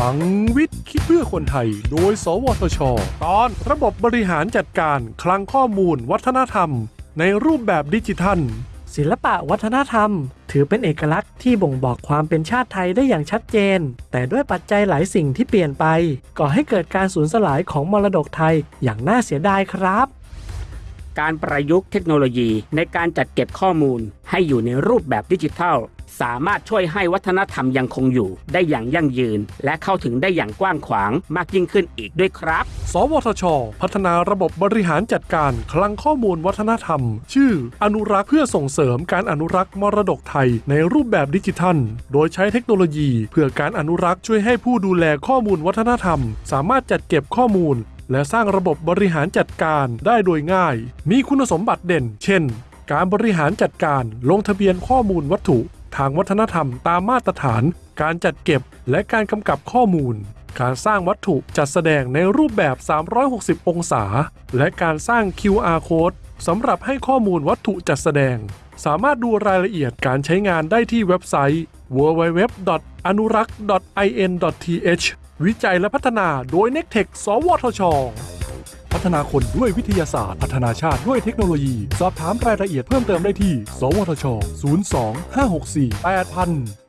ลังวิทย์ คิดเพื่อคนไทย โดย สวทช ตอนระบบบริหารจัดการ คลังข้อมูล วัฒนธรรม ในรูปแบบดิจิทัล ศิลปะวัฒนธรรม ถือเป็นเอกลักษณ์ที่บ่งบอกความเป็นชาติไทยได้อย่างชัดเจน แต่ด้วยปัจจัยหลายสิ่งที่เปลี่ยนไปก่อให้เกิดการสูญสลายของมรดกไทยอย่างน่าเสียดายครับ การประยุกต์เทคโนโลยีในการจัดเก็บข้อมูลให้อยู่ในรูปแบบดิจิทัล สามารถช่วยให้วัฒนธรรมยังคงอยู่ ได้อย่างยั่งยืน และเข้าถึงได้อย่างกว้างขวางมากยิ่งขึ้นอีกด้วยครับ สวทช พัฒนาระบบบริหารจัดการคลังข้อมูลวัฒนธรรม ชื่อ อนุรักษ์เพื่อส่งเสริมการอนุรักษ์มรดกไทยในรูปแบบดิจิทัล โดยใช้เทคโนโลยี เพื่อการอนุรักษ์ช่วยให้ผู้ดูแลข้อมูลวัฒนธรรม สามารถจัดเก็บข้อมูล และสร้างระบบบริหารจัดการได้โดยง่าย มีคุณสมบัติเด่น เช่น การบริหารจัดการลงทะเบียนข้อมูลวัตถุ ทางวัฒนธรรมตามมาตรฐาน การจัดเก็บและการกำกับข้อมูล การสร้างวัตถุจัดแสดงในรูปแบบ 360 องศา และการสร้าง QR code สำหรับให้ข้อมูลวัตถุจัดแสดง สามารถดูรายละเอียดการใช้งานได้ที่เว็บไซต์ www.anurak.in.th วิจัยและพัฒนาโดย n e c t e c h สวทช พัฒนาคนด้วยวิทยาศาสตร์ พัฒนาชาติด้วยเทคโนโลยี สอบถามรายละเอียดเพิ่มเติมได้ที่ สวทช 02 564 8000